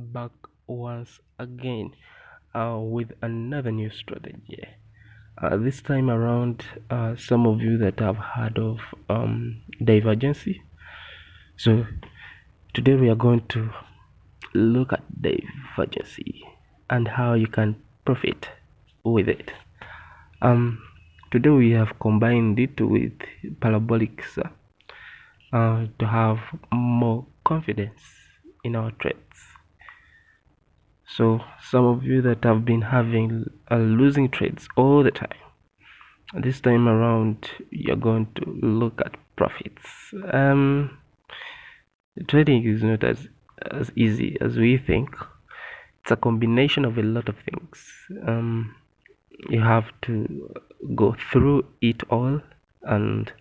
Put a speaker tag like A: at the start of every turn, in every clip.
A: back once again uh, with another new strategy. Uh, this time around uh, some of you that have heard of um, divergency. So today we are going to look at divergency and how you can profit with it. Um, today we have combined it with parabolics uh, to have more confidence in our trades so some of you that have been having uh, losing trades all the time this time around you're going to look at profits. Um trading is not as as easy as we think. It's a combination of a lot of things. Um you have to go through it all and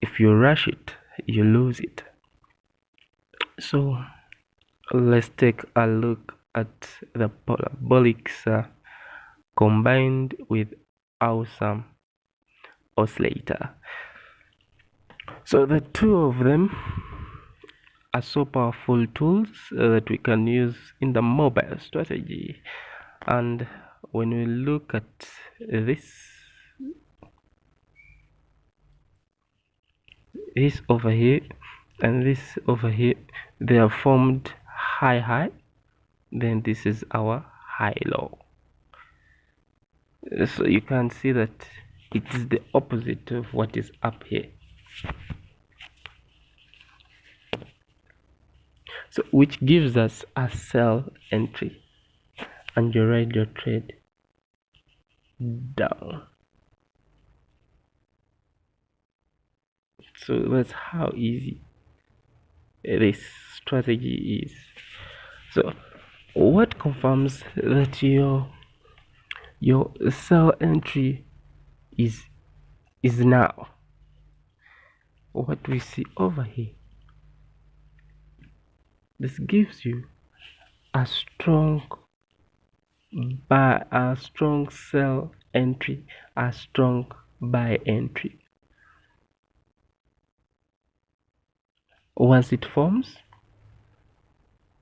A: if you rush it you lose it. So let's take a look at the parabolics uh, combined with awesome oscillator. So the two of them are so powerful tools uh, that we can use in the mobile strategy. And when we look at this this over here and this over here they are formed high high then this is our high low so you can see that it is the opposite of what is up here. So which gives us a sell entry. And you write your trade down. So that's how easy this strategy is. So what confirms that your your sell entry is is now? What we see over here this gives you a strong buy a strong sell entry a strong buy entry. Once it forms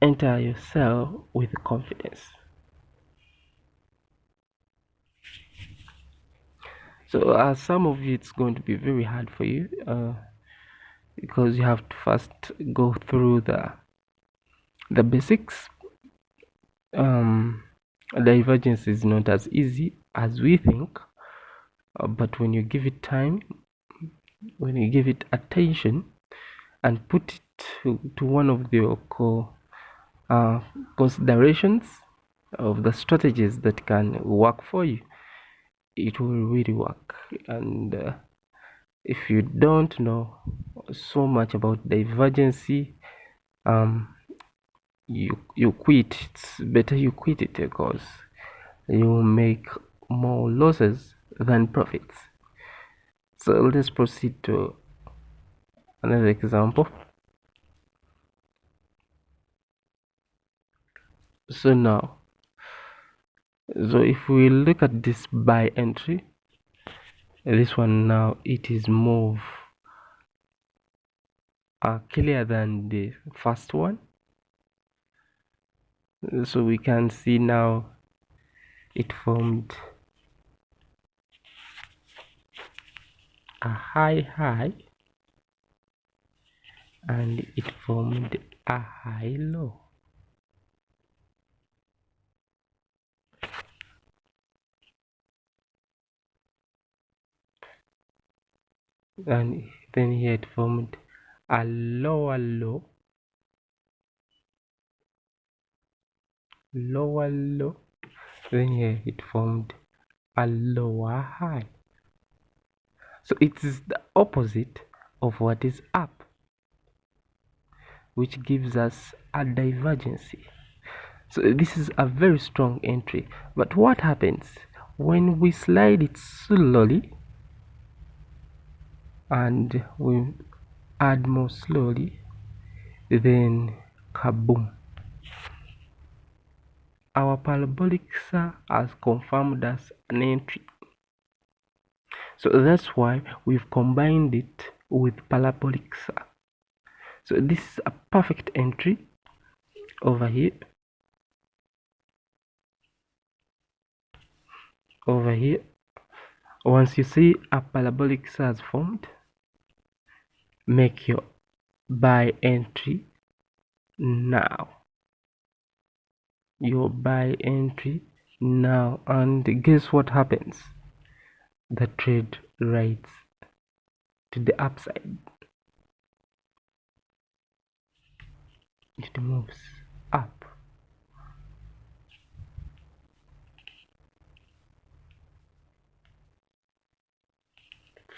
A: enter your sell with confidence. So uh, some of you it's going to be very hard for you uh, because you have to first go through the the basics. Um, divergence is not as easy as we think uh, but when you give it time when you give it attention and put it to, to one of your core uh, considerations of the strategies that can work for you. It will really work. And uh, if you don't know so much about divergency um you you quit. It's better you quit it because you make more losses than profits. So let's proceed to another example so now so if we look at this buy entry this one now it is more uh, clear than the first one. So we can see now it formed a high high and it formed a high low and then he had formed a lower low lower low then here it formed a lower high. So it is the opposite of what is up which gives us a divergency. So this is a very strong entry. But what happens when we slide it slowly and we add more slowly then kaboom. Our parabolic SAR has confirmed as an entry. So that's why we've combined it with parabolic SAR so this is a perfect entry over here. Over here. Once you see a parabolic has formed make your buy entry now. Your buy entry now. And guess what happens? The trade rights to the upside. It moves up.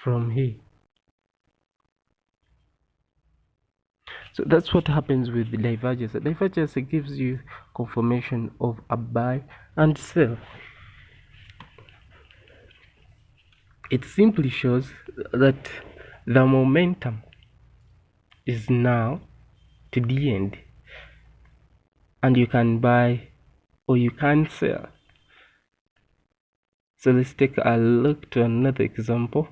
A: From here so that's what happens with the divergence. The divergence gives you confirmation of a buy and sell it simply shows that the momentum is now to the end. And you can buy or you can sell. So let's take a look to another example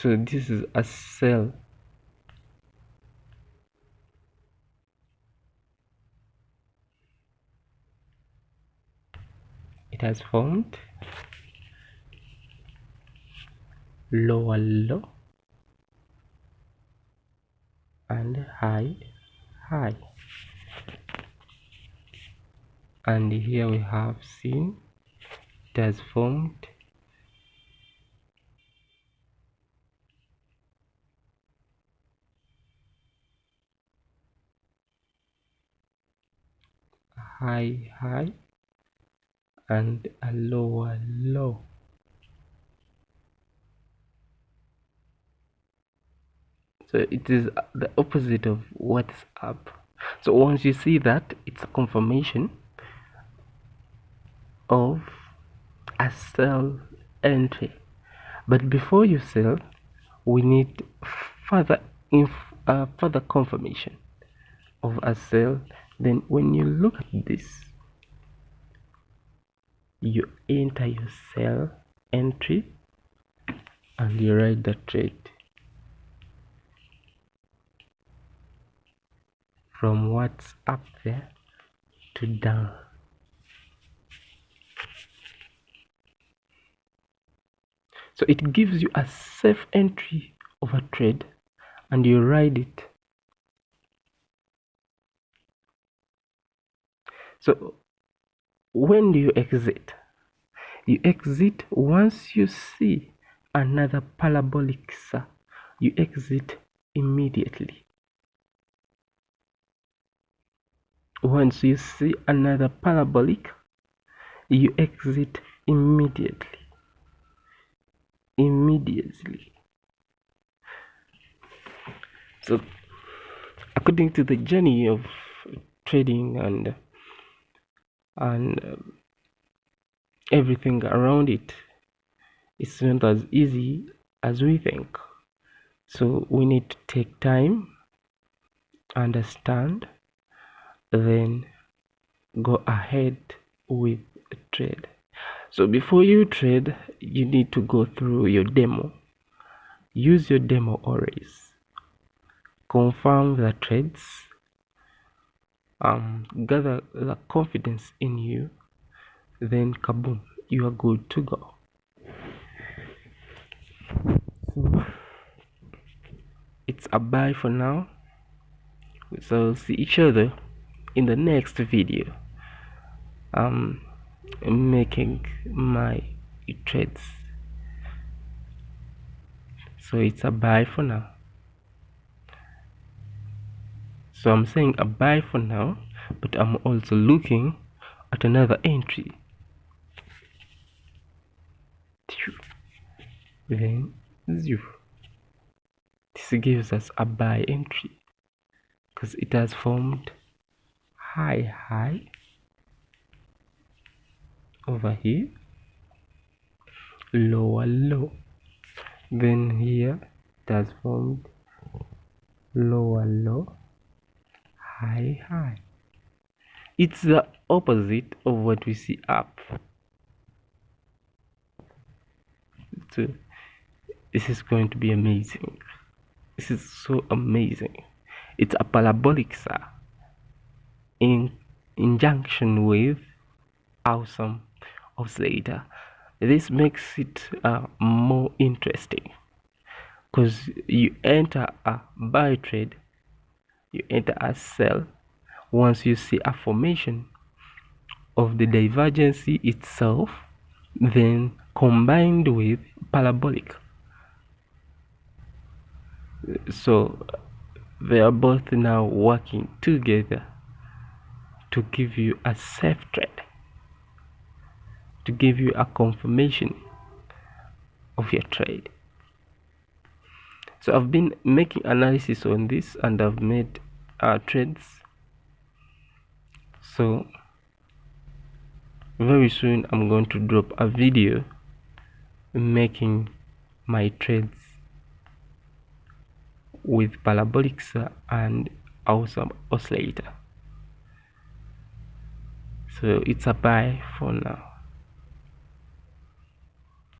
A: so this is a sell. It has formed lower low and high high. And here we have seen it has formed high high and a lower low. So it is the opposite of what's up. So once you see that it's a confirmation of a sell entry. But before you sell we need further inf uh, further confirmation of a sell then when you look at this you enter your sell entry and you write the trade. From what's up there to down. So it gives you a safe entry of a trade and you write it so when do you exit? You exit once you see another parabolic you exit immediately. Once you see another parabolic you exit immediately. Immediately. So according to the journey of trading and and um, everything around it it's not as easy as we think. So we need to take time understand then go ahead with trade. So before you trade you need to go through your demo. Use your demo always. Confirm the trades um, gather the confidence in you, then kaboom, you are good to go. So it's a bye for now. So see each other in the next video. Um, making my trades. So it's a bye for now so I'm saying a buy for now but I'm also looking at another entry. Then this gives us a buy entry because it has formed high high over here lower low. Then here it has formed lower low high high. It's the opposite of what we see up. So this is going to be amazing. This is so amazing. It's a parabolic SAR in injunction with awesome oscillator this makes it uh, more interesting because you enter a buy trade you enter a sell once you see a formation of the divergency itself then combined with parabolic. So they are both now working together to give you a safe trade to give you a confirmation of your trade so I've been making analysis on this and I've made uh, trades so very soon I'm going to drop a video making my trades with parabolics and awesome oscillator. So it's a buy for now